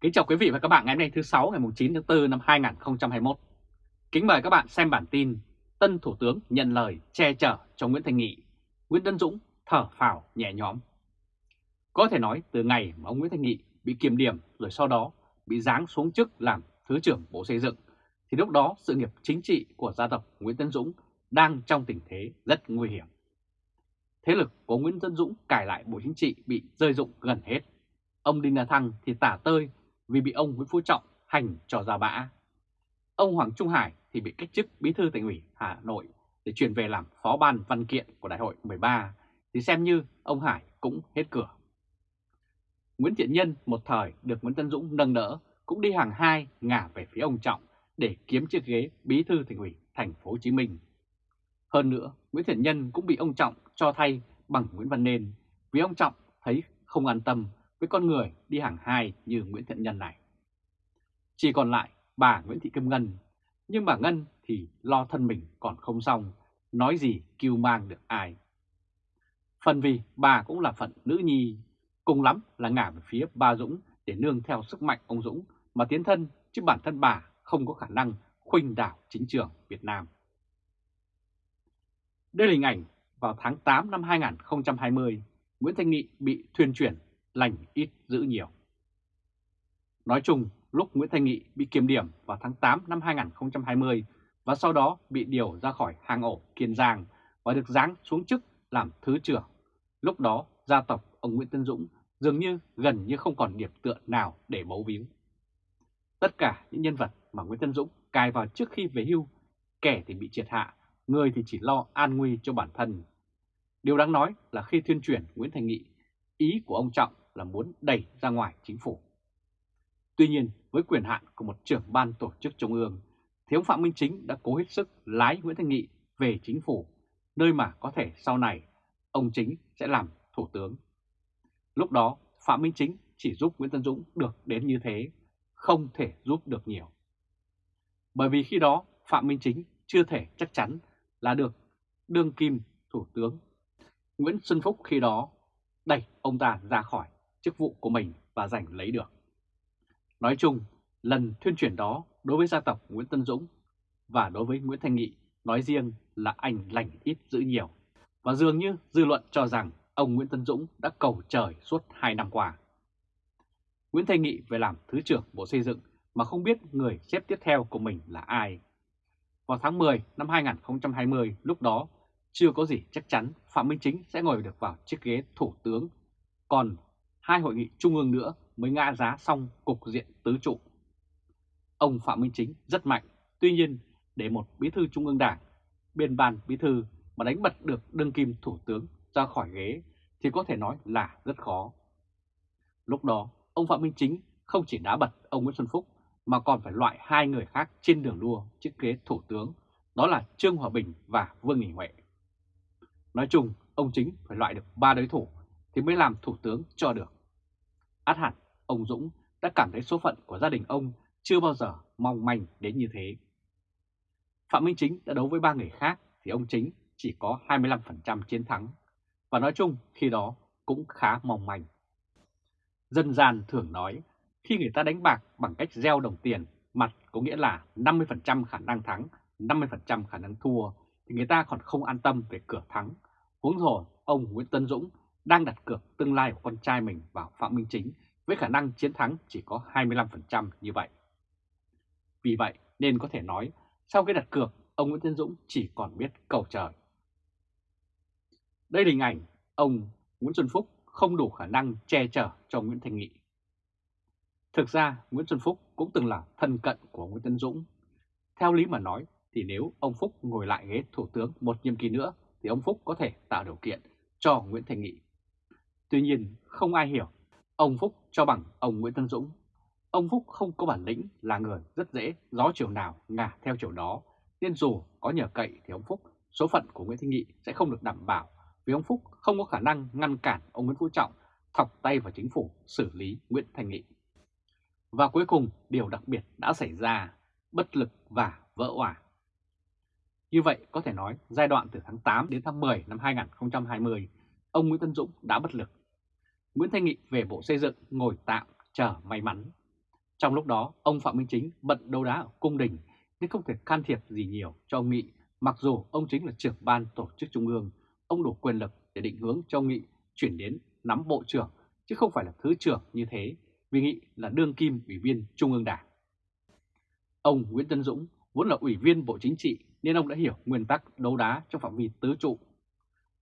Kính chào quý vị và các bạn ngày hôm nay thứ 6 ngày 9 tháng 4 năm 2021. Kính mời các bạn xem bản tin Tân Thủ tướng nhận lời che chở cho Nguyễn Thành Nghị, Nguyễn Tân Dũng thở phào nhẹ nhõm. Có thể nói từ ngày mà ông Nguyễn Thành Nghị bị kiềm điểm rồi sau đó bị giáng xuống chức làm Thứ trưởng Bộ Xây dựng, thì lúc đó sự nghiệp chính trị của gia tộc Nguyễn Tân Dũng đang trong tình thế rất nguy hiểm. Thế lực của Nguyễn Tân Dũng cải lại Bộ Chính trị bị rơi rụng gần hết. Ông Đinh La Thăng thì tả tơi vì bị ông Nguyễn Phú Trọng hành cho ra bã. Ông Hoàng Trung Hải thì bị cách chức bí thư tỉnh ủy Hà Nội để chuyển về làm phó ban văn kiện của đại hội 13 thì xem như ông Hải cũng hết cửa. Nguyễn Thiện Nhân một thời được Nguyễn Tân Dũng nâng đỡ cũng đi hàng hai ngả về phía ông Trọng để kiếm chiếc ghế bí thư tỉnh ủy thành phố Hồ Chí Minh. Hơn nữa, Nguyễn Thiện Nhân cũng bị ông Trọng cho thay bằng Nguyễn Văn Nên vì ông Trọng thấy không an tâm với con người đi hàng hai như Nguyễn Thiện Nhân này. Chỉ còn lại bà Nguyễn Thị Kim Ngân, nhưng bà Ngân thì lo thân mình còn không xong, nói gì kêu mang được ai. Phần vì bà cũng là phận nữ nhi, cùng lắm là ngả về phía bà Dũng để nương theo sức mạnh ông Dũng mà tiến thân chứ bản thân bà không có khả năng khuynh đảo chính trường Việt Nam. Đây là hình ảnh vào tháng 8 năm 2020, Nguyễn Thanh Nghị bị thuyền chuyển lành ít giữ nhiều. Nói chung, lúc Nguyễn Thanh Nghị bị kiểm điểm vào tháng 8 năm 2020 và sau đó bị điều ra khỏi hang ổ Kiên Giang và được giáng xuống chức làm Thứ trưởng. Lúc đó, gia tộc ông Nguyễn Tân Dũng dường như gần như không còn điểm tựa nào để bấu víu. Tất cả những nhân vật mà Nguyễn Tân Dũng cài vào trước khi về hưu, kẻ thì bị triệt hạ, người thì chỉ lo an nguy cho bản thân. Điều đáng nói là khi tuyên truyền Nguyễn Thành Nghị, ý của ông Trọng là muốn đẩy ra ngoài chính phủ. Tuy nhiên, với quyền hạn của một trưởng ban tổ chức trung ương, thì ông Phạm Minh Chính đã cố hết sức lái Nguyễn Thanh Nghị về chính phủ, nơi mà có thể sau này ông Chính sẽ làm thủ tướng. Lúc đó, Phạm Minh Chính chỉ giúp Nguyễn Tân Dũng được đến như thế, không thể giúp được nhiều. Bởi vì khi đó Phạm Minh Chính chưa thể chắc chắn là được đương kim thủ tướng. Nguyễn Xuân Phúc khi đó đẩy ông ta ra khỏi chức vụ của mình và giành lấy được. Nói chung, lần thuyên chuyển đó đối với gia tộc Nguyễn Tân Dũng và đối với Nguyễn Thanh Nghị nói riêng là anh lành ít giữ nhiều. Và dường như dư luận cho rằng ông Nguyễn Tân Dũng đã cầu trời suốt 2 năm qua. Nguyễn Thanh Nghị về làm Thứ trưởng Bộ Xây dựng mà không biết người xếp tiếp theo của mình là ai. Vào tháng 10 năm 2020, lúc đó chưa có gì chắc chắn Phạm Minh Chính sẽ ngồi được vào chiếc ghế Thủ tướng, còn hai hội nghị trung ương nữa mới ngã giá xong cục diện tứ trụ. Ông Phạm Minh Chính rất mạnh, tuy nhiên để một bí thư trung ương đảng, biên ban bí thư mà đánh bật được đương kim thủ tướng ra khỏi ghế thì có thể nói là rất khó. Lúc đó, ông Phạm Minh Chính không chỉ đá bật ông Nguyễn Xuân Phúc mà còn phải loại hai người khác trên đường đua chiếc ghế thủ tướng, đó là Trương Hòa Bình và Vương Nghị Huệ. Nói chung, ông Chính phải loại được ba đối thủ thì mới làm thủ tướng cho được. Át hẳn, ông Dũng đã cảm thấy số phận của gia đình ông chưa bao giờ mong manh đến như thế. Phạm Minh Chính đã đấu với ba người khác thì ông Chính chỉ có 25% chiến thắng và nói chung khi đó cũng khá mong manh. Dân gian thường nói khi người ta đánh bạc bằng cách gieo đồng tiền mặt có nghĩa là 50% khả năng thắng, 50% khả năng thua thì người ta còn không an tâm về cửa thắng. Huống hồ ông Nguyễn Tân Dũng đang đặt cược tương lai của con trai mình vào Phạm Minh Chính với khả năng chiến thắng chỉ có 25% như vậy. Vì vậy nên có thể nói sau khi đặt cược, ông Nguyễn Tiến Dũng chỉ còn biết cầu trời. Đây là hình ảnh ông Nguyễn Xuân Phúc không đủ khả năng che chở cho Nguyễn Thành Nghị. Thực ra, Nguyễn Xuân Phúc cũng từng là thân cận của Nguyễn Tân Dũng. Theo lý mà nói thì nếu ông Phúc ngồi lại ghế thủ tướng một nhiệm kỳ nữa thì ông Phúc có thể tạo điều kiện cho Nguyễn Thành Nghị. Tuy nhiên không ai hiểu ông Phúc cho bằng ông Nguyễn Tân Dũng. Ông Phúc không có bản lĩnh là người rất dễ gió chiều nào ngả theo chiều đó nên dù có nhờ cậy thì ông Phúc số phận của Nguyễn Thanh Nghị sẽ không được đảm bảo vì ông Phúc không có khả năng ngăn cản ông Nguyễn Phú Trọng thọc tay vào chính phủ xử lý Nguyễn thành Nghị. Và cuối cùng điều đặc biệt đã xảy ra, bất lực và vỡ òa. Như vậy có thể nói giai đoạn từ tháng 8 đến tháng 10 năm 2020, ông Nguyễn Tân Dũng đã bất lực. Nguyễn Thanh Nghị về Bộ Xây dựng ngồi tạm chờ may mắn. Trong lúc đó, ông Phạm Minh Chính bận đấu đá ở cung đình nên không thể can thiệp gì nhiều cho ông Nghị, mặc dù ông chính là trưởng ban tổ chức trung ương, ông đủ quyền lực để định hướng cho ông Nghị chuyển đến nắm bộ trưởng, chứ không phải là thứ trưởng như thế, vì Nghị là đương kim ủy viên Trung ương Đảng. Ông Nguyễn Tân Dũng vốn là ủy viên Bộ Chính trị nên ông đã hiểu nguyên tắc đấu đá trong phạm vi tứ trụ.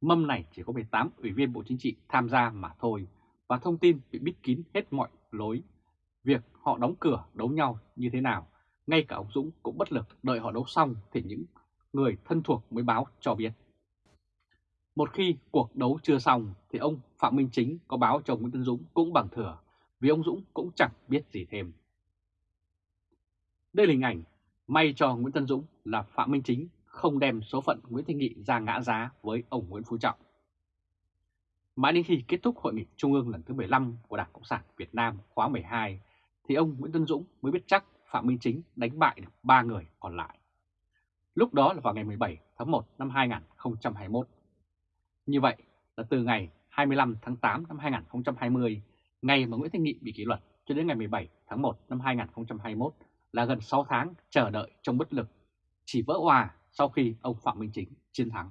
Mâm này chỉ có 18 ủy viên Bộ Chính trị tham gia mà thôi, và thông tin bị bít kín hết mọi lối. Việc họ đóng cửa đấu nhau như thế nào, ngay cả ông Dũng cũng bất lực đợi họ đấu xong thì những người thân thuộc mới báo cho biết. Một khi cuộc đấu chưa xong thì ông Phạm Minh Chính có báo cho Nguyễn Tân Dũng cũng bằng thừa, vì ông Dũng cũng chẳng biết gì thêm. Đây là hình ảnh may cho Nguyễn Tân Dũng là Phạm Minh Chính không đem số phận Nguyễn Thanh Nghị ra ngã giá với ông Nguyễn Phú Trọng. Mãi đến khi kết thúc hội nghị trung ương lần thứ 15 của Đảng Cộng sản Việt Nam khóa 12 thì ông Nguyễn Tân Dũng mới biết chắc Phạm Minh Chính đánh bại được 3 người còn lại. Lúc đó là vào ngày 17 tháng 1 năm 2021. Như vậy là từ ngày 25 tháng 8 năm 2020, ngày mà Nguyễn Thanh Nghị bị kỷ luật cho đến ngày 17 tháng 1 năm 2021 là gần 6 tháng chờ đợi trong bất lực, chỉ vỡ hòa sau khi ông Phạm Minh Chính chiến thắng.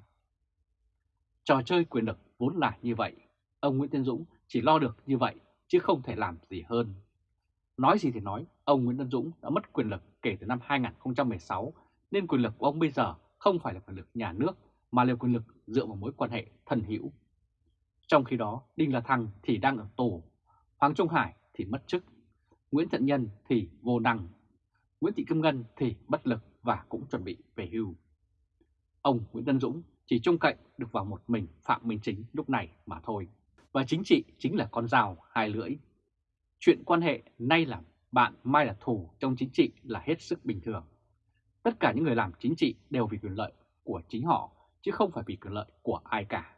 Trò chơi quyền lực vốn là như vậy, ông Nguyễn tiến Dũng chỉ lo được như vậy chứ không thể làm gì hơn. Nói gì thì nói, ông Nguyễn Tân Dũng đã mất quyền lực kể từ năm 2016 nên quyền lực của ông bây giờ không phải là quyền lực nhà nước mà là quyền lực dựa vào mối quan hệ thân hữu. Trong khi đó, Đinh La Thăng thì đang ở tù, Hoàng Trung Hải thì mất chức, Nguyễn thận Nhân thì vô năng, Nguyễn Thị Kim Ngân thì bất lực và cũng chuẩn bị về hưu. Ông Nguyễn Tân Dũng chỉ trông cậy được vào một mình Phạm Minh Chính lúc này mà thôi. Và chính trị chính là con rào hai lưỡi. Chuyện quan hệ nay là bạn mai là thù trong chính trị là hết sức bình thường. Tất cả những người làm chính trị đều vì quyền lợi của chính họ, chứ không phải vì quyền lợi của ai cả.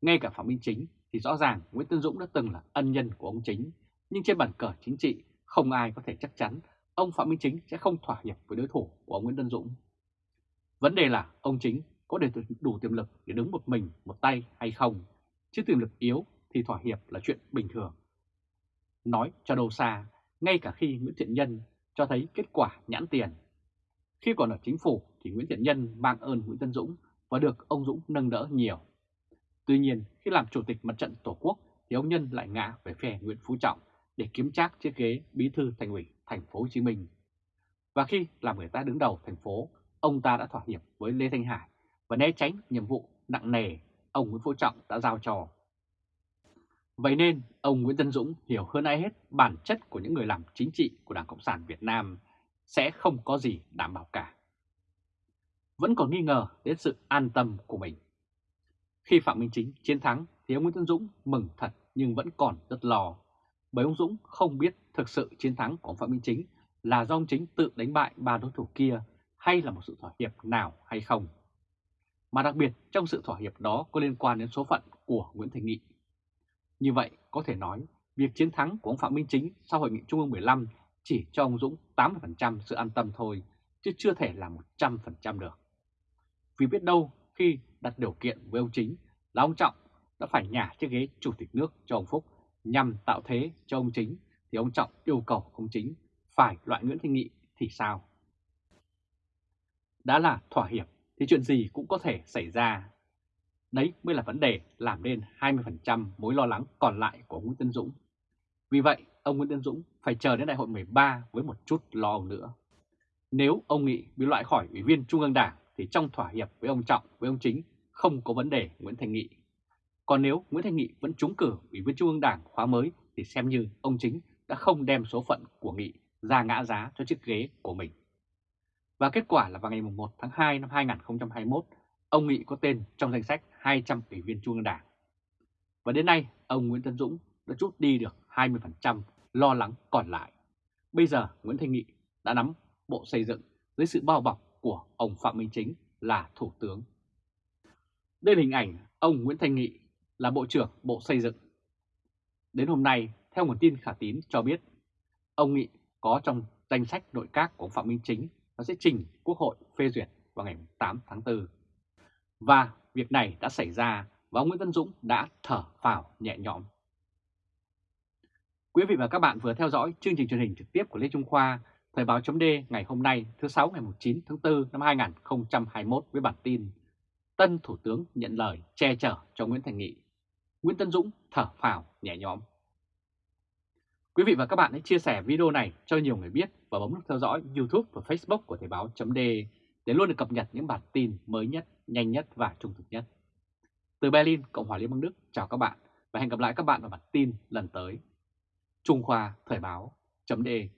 Ngay cả Phạm Minh Chính thì rõ ràng Nguyễn Tân Dũng đã từng là ân nhân của ông Chính, nhưng trên bàn cờ chính trị không ai có thể chắc chắn ông Phạm Minh Chính sẽ không thỏa hiệp với đối thủ của ông Nguyễn Tân Dũng. Vấn đề là ông Chính có để đủ tiềm lực để đứng một mình, một tay hay không, chứ tiềm lực yếu thì thỏa hiệp là chuyện bình thường. Nói cho đâu xa, ngay cả khi Nguyễn Thiện Nhân cho thấy kết quả nhãn tiền. Khi còn ở chính phủ thì Nguyễn Thiện Nhân mang ơn Nguyễn Tân Dũng và được ông Dũng nâng đỡ nhiều. Tuy nhiên, khi làm chủ tịch mặt trận Tổ quốc thì ông Nhân lại ngã về phe Nguyễn Phú Trọng để kiếm trác chiếc ghế bí thư thành ủy thành phố Hồ Chí Minh. Và khi làm người ta đứng đầu thành phố, ông ta đã thỏa hiệp với Lê Thanh Hải và né tránh nhiệm vụ nặng nề ông Nguyễn Phú Trọng đã giao cho. Vậy nên, ông Nguyễn Tân Dũng hiểu hơn ai hết bản chất của những người làm chính trị của Đảng Cộng sản Việt Nam sẽ không có gì đảm bảo cả. Vẫn còn nghi ngờ đến sự an tâm của mình. Khi Phạm Minh Chính chiến thắng thì ông Nguyễn Tân Dũng mừng thật nhưng vẫn còn rất lo. Bởi ông Dũng không biết thực sự chiến thắng của ông Phạm Minh Chính là do ông Chính tự đánh bại ba đối thủ kia hay là một sự thỏa hiệp nào hay không. Mà đặc biệt trong sự thỏa hiệp đó có liên quan đến số phận của Nguyễn Thành Nghị. Như vậy có thể nói việc chiến thắng của ông Phạm Minh Chính sau Hội nghị Trung ương 15 chỉ cho ông Dũng 80% sự an tâm thôi, chứ chưa thể là 100% được. Vì biết đâu khi đặt điều kiện với ông Chính là ông Trọng đã phải nhả chiếc ghế Chủ tịch nước cho ông Phúc nhằm tạo thế cho ông Chính thì ông Trọng yêu cầu ông Chính phải loại Nguyễn Thanh Nghị thì sao? Đã là thỏa hiệp thì chuyện gì cũng có thể xảy ra. Đấy mới là vấn đề làm nên 20% mối lo lắng còn lại của Nguyễn Tân Dũng. Vì vậy, ông Nguyễn Tân Dũng phải chờ đến đại hội 13 với một chút lo nữa. Nếu ông Nghị bị loại khỏi Ủy viên Trung ương Đảng thì trong thỏa hiệp với ông Trọng, với ông Chính không có vấn đề Nguyễn Thành Nghị. Còn nếu Nguyễn Thành Nghị vẫn trúng cử Ủy viên Trung ương Đảng khóa mới thì xem như ông Chính đã không đem số phận của Nghị ra ngã giá cho chiếc ghế của mình. Và kết quả là vào ngày 1 tháng 2 năm 2021, ông Nghị có tên trong danh sách 200 ủy viên Trung ương Đảng. Và đến nay, ông Nguyễn Tân Dũng đã rút đi được 20% lo lắng còn lại. Bây giờ Nguyễn Thanh Nghị đã nắm bộ xây dựng dưới sự bao bọc của ông Phạm Minh Chính là Thủ tướng. Đây là hình ảnh ông Nguyễn Thanh Nghị là Bộ trưởng Bộ Xây dựng. Đến hôm nay, theo nguồn tin khả tín cho biết, ông Nghị có trong danh sách nội các của ông Phạm Minh Chính và sẽ trình Quốc hội phê duyệt vào ngày 8 tháng 4. Và việc này đã xảy ra và ông Nguyễn Tân Dũng đã thở phào nhẹ nhõm. Quý vị và các bạn vừa theo dõi chương trình truyền hình trực tiếp của Lê Trung Khoa, Thời báo chấm ngày hôm nay thứ 6 ngày 9 tháng 4 năm 2021 với bản tin Tân Thủ tướng nhận lời che chở cho Nguyễn Thành Nghị. Nguyễn Tân Dũng thở phào nhẹ nhõm. Quý vị và các bạn hãy chia sẻ video này cho nhiều người biết và bấm nút theo dõi YouTube và Facebook của Thời báo .de để luôn được cập nhật những bản tin mới nhất, nhanh nhất và trung thực nhất. Từ Berlin, Cộng hòa Liên bang Đức, chào các bạn và hẹn gặp lại các bạn vào bản tin lần tới. Trung Khoa Thời báo .de.